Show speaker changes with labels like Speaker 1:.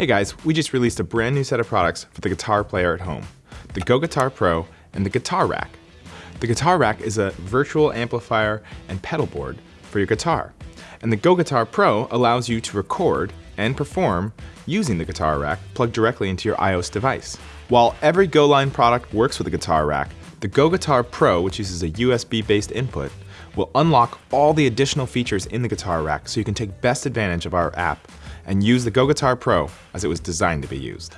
Speaker 1: Hey guys, we just released a brand new set of products for the guitar player at home. The Go Guitar Pro and the Guitar Rack. The Guitar Rack is a virtual amplifier and pedal board for your guitar. And the Go Guitar Pro allows you to record and perform using the Guitar Rack plugged directly into your iOS device. While every GoLine product works with the Guitar Rack, the Go Guitar Pro, which uses a USB-based input, will unlock all the additional features in the Guitar Rack so you can take best advantage of our app and use the Go Guitar Pro as it was designed to be used.